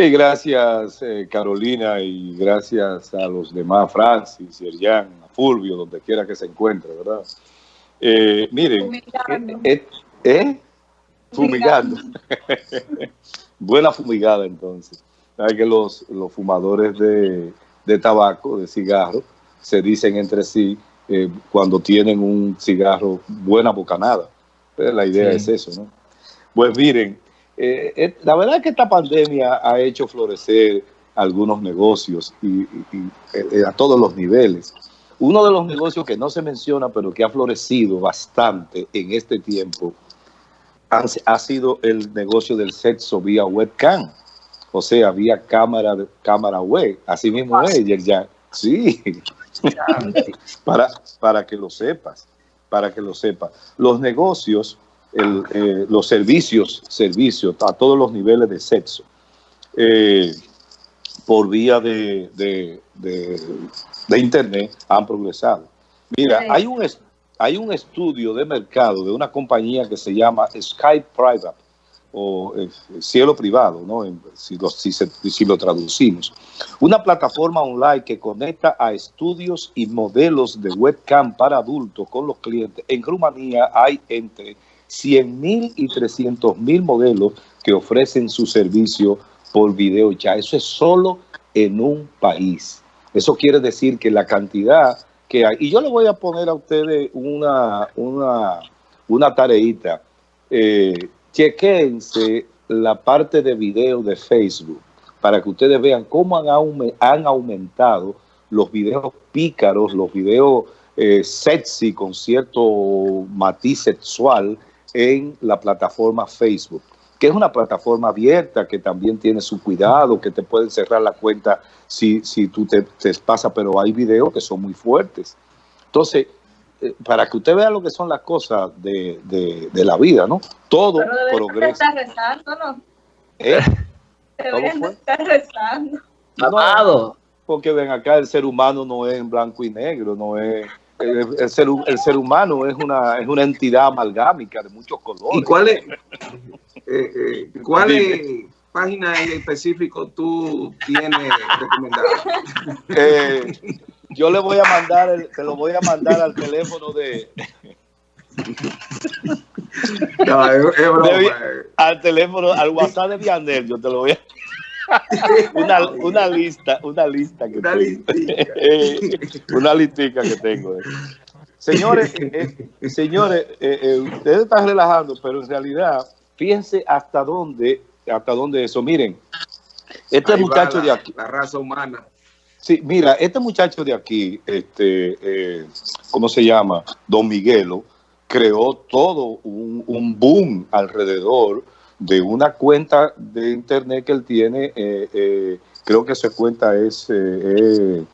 Sí, gracias eh, Carolina y gracias a los demás, Francis, Yerjan, a Fulvio, donde quiera que se encuentre, ¿verdad? Eh, miren, Fumigando. eh, ¿eh? Fumigando. Buena fumigada entonces. Sabe que los, los fumadores de, de tabaco, de cigarro, se dicen entre sí eh, cuando tienen un cigarro buena bocanada. Pues la idea Sí. es eso, ¿no? Pues miren, eh, eh, la verdad es que esta pandemia ha hecho florecer algunos negocios y, y- y, eh, a todos los niveles. Uno de los negocios que no se menciona, pero que ha florecido bastante en este tiempo, ha, ha sido el negocio del sexo vía webcam. O sea, vía cámara, cámara web. Así mismo es, ya. Sí, para, para que lo sepas, para que lo sepas. Los negocios, el, eh, los servicios, servicios a todos los niveles de sexo, eh, por vía de, de- de- de internet han progresado. Mira, hay un, hay un estudio de mercado de una compañía que se llama Skype Private o eh, cielo privado, ¿no? Si, lo, si, se- si lo traducimos. Una plataforma online que conecta a estudios y modelos de webcam para adultos con los clientes. En Rumanía hay entre 100 mil y 300 mil modelos que ofrecen su servicio por video ya. Eso es solo en un país. Eso quiere decir que la cantidad que hay, y yo le voy a poner a ustedes una, una, una tareita. Eh, chequense la parte de video de Facebook para que ustedes vean cómo han, han aumentado los videos pícaros, los videos eh, sexy con cierto matiz sexual en la plataforma Facebook, que es una plataforma abierta que también tiene su cuidado, que te pueden cerrar la cuenta si, si tú te, te pasas, pero hay videos que son muy fuertes. Entonces, eh, para que usted vea lo que son las cosas de, de- de la vida, ¿no? Todo Pero progresa. estar rezando, ¿no? ¿eh? Deberían estar rezando. Amado. Porque ven acá, el ser humano no es en blanco y negro, no es... El, el ser, el ser humano es una, es una entidad amalgámica de muchos colores. ¿Y cuál es, eh, eh, cuál Dime. es página en específico tú tienes recomendada? Eh, yo le voy a mandar, el, te lo voy a mandar al teléfono de, No, es, es broma. Eh. al teléfono, al WhatsApp de Vianel, yo te lo voy a una, una lista, una lista que Una tengo. listica. Una listica que tengo. Señores, eh, señores, eh, eh, ustedes están relajando, pero en realidad, fíjense hasta dónde, hasta dónde eso. Miren, este Ahí muchacho la, de aquí, La raza humana. Sí, mira, este muchacho de aquí, este, ¿cómo se llama? Don Miguelo, creó todo un, un boom alrededor de una cuenta de internet que él tiene. eh, eh, creo que esa cuenta es eh, eh,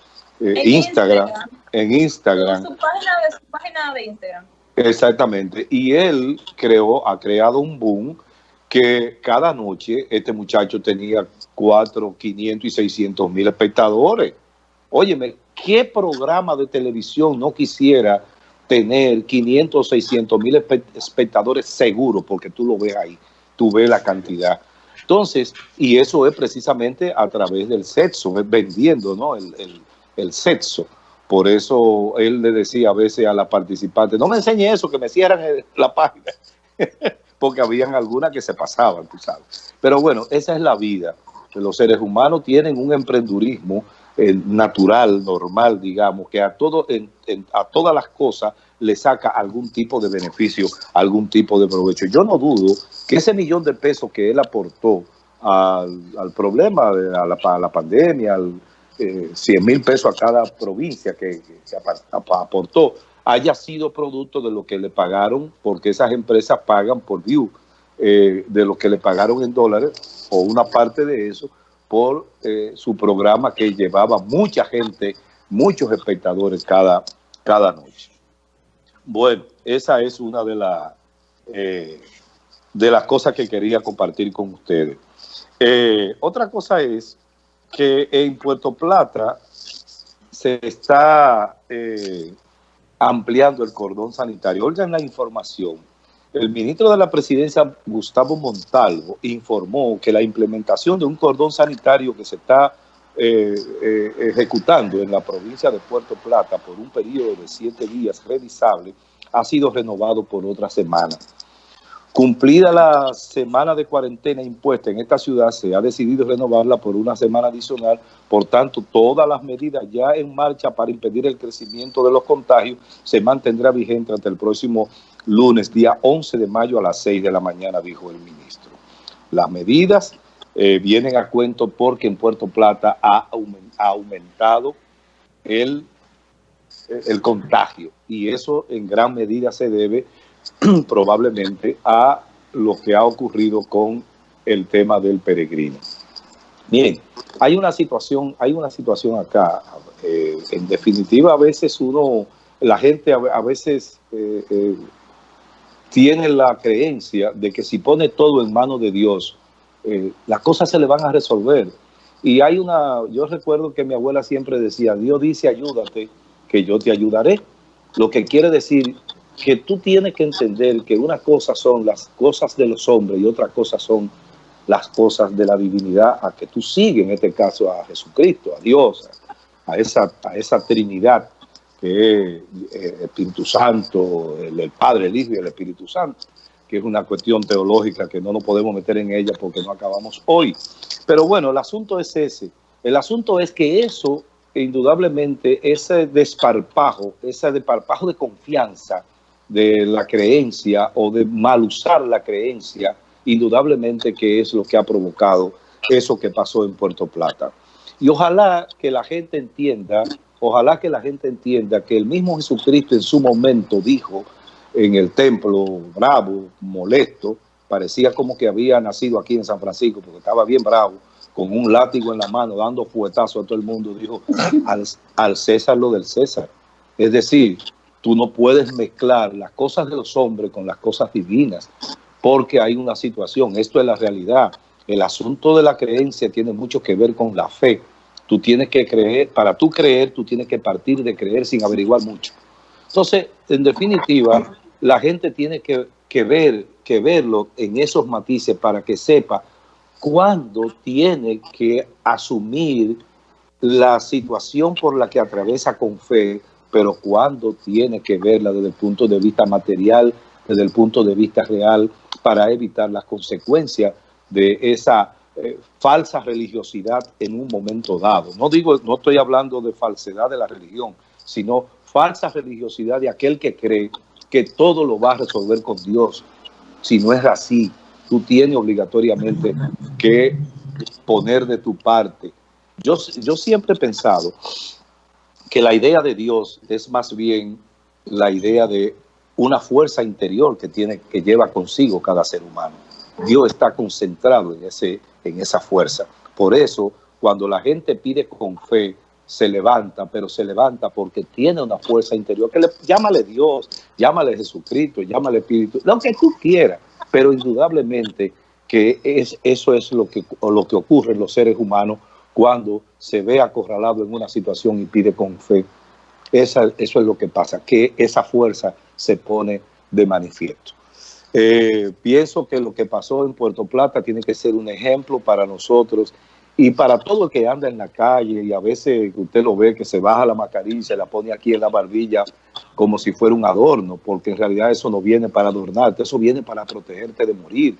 En Instagram. Instagram. En Instagram. Su página de, su página de Instagram. Exactamente. Y él creó, ha creado un boom que cada noche este muchacho tenía 4, 500 y 600 mil espectadores. Óyeme, ¿qué programa de televisión no quisiera tener 500 o 600 mil espe- espectadores seguros? Porque tú lo ves ahí, tú ves la cantidad. Entonces, y eso es precisamente a través del sexo, vendiendo ¿no? el, el- sexo. Por eso él le decía a veces a la participante, no me enseñe eso, que me cierran la página. Porque habían algunas que se pasaban, tú sabes. Pero bueno, esa es la vida. Los seres humanos tienen un emprendurismo eh, natural, normal, digamos, que a, todo, en- a todas las cosas le saca algún tipo de beneficio, algún tipo de provecho. Yo no dudo que ese millón de pesos que él aportó al, problema, de- a la, pandemia, al, eh, 100 mil pesos a cada provincia que, aportó, haya sido producto de lo que le pagaron, porque esas empresas pagan por view, eh, de lo que le pagaron en dólares, o una parte de eso, por eh, su programa que llevaba mucha gente, muchos espectadores cada, cada noche. Bueno, esa es una de, las eh, de las cosas que quería compartir con ustedes. Eh, otra cosa es que en Puerto Plata se está ampliando el cordón sanitario. Oigan la información. El ministro de la presidencia, Gustavo Montalvo, informó que la implementación de un cordón sanitario que se está eh, eh, ejecutando en la provincia de Puerto Plata por un periodo de siete días revisable ha sido renovado por otra semana. Cumplida la semana de cuarentena impuesta en esta ciudad, se ha decidido renovarla por una semana adicional. Por tanto, todas las medidas ya en marcha para impedir el crecimiento de los contagios se mantendrá vigente hasta el próximo lunes, día 11 de mayo a las 6 de la mañana, dijo el ministro. Las medidas eh, vienen a cuento porque en Puerto Plata ha, aumentado el, el contagio y eso en gran medida se debe probablemente a lo que ha ocurrido con el tema del peregrino. Bien, hay una situación, hay una situación acá. Eh, en definitiva, a veces uno, la gente a, veces eh, tiene la creencia de que si pone todo en manos de Dios, eh, las cosas se le van a resolver. Y hay una, yo recuerdo que mi abuela siempre decía, Dios dice ayúdate, que yo te ayudaré. Lo que quiere decir que tú tienes que entender que una cosa son las cosas de los hombres y otra cosa son las cosas de la divinidad a que tú sigues, en este caso a Jesucristo, a Dios, a esa, a esa Trinidad que el Espíritu Santo, el, el, Padre, el Hijo y el Espíritu Santo, que es una cuestión teológica que no nos podemos meter en ella porque no acabamos hoy. Pero bueno, el asunto es ese. El asunto es que eso, indudablemente, ese desparpajo, ese desparpajo de confianza, de la creencia o de mal usar la creencia, indudablemente que es lo que ha provocado eso que pasó en Puerto Plata. Y ojalá que la gente entienda, ojalá que la gente entienda que el mismo Jesucristo en su momento dijo en el templo, bravo, molesto, parecía como que había nacido aquí en San Francisco, porque estaba bien bravo, con un látigo en la mano, dando fuetazo a todo el mundo, dijo, al, al César lo del César. Es decir, Tú no puedes mezclar las cosas de los hombres con las cosas divinas, porque hay una situación, esto es la realidad. El asunto de la creencia tiene mucho que ver con la fe. Tú tienes que creer, para tú creer, tú tienes que partir de creer sin averiguar mucho. Entonces, en definitiva, la gente tiene que, que ver, que verlo en esos matices para que sepa cuándo tiene que asumir la situación por la que atraviesa con fe pero cuando tiene que verla desde el punto de vista material, desde el punto de vista real, para evitar las consecuencias de esa eh, falsa religiosidad en un momento dado. No digo, no estoy hablando de falsedad de la religión, sino falsa religiosidad de aquel que cree que todo lo va a resolver con Dios. Si no es así, tú tienes obligatoriamente que poner de tu parte. Yo, yo siempre he pensado que la idea de Dios es más bien la idea de una fuerza interior que tiene que lleva consigo cada ser humano. Dios está concentrado en ese en esa fuerza. Por eso, cuando la gente pide con fe, se levanta, pero se levanta porque tiene una fuerza interior que le llámale Dios, llámale Jesucristo, llámale Espíritu, lo que tú quieras, pero indudablemente que es, eso es lo que, lo que ocurre en los seres humanos cuando se ve acorralado en una situación y pide con fe. Esa, eso es lo que pasa, que esa fuerza se pone de manifiesto. Eh, pienso que lo que pasó en Puerto Plata tiene que ser un ejemplo para nosotros y para todo el que anda en la calle y a veces usted lo ve que se baja la mascarilla y se la pone aquí en la barbilla como si fuera un adorno, porque en realidad eso no viene para adornarte, eso viene para protegerte de morir.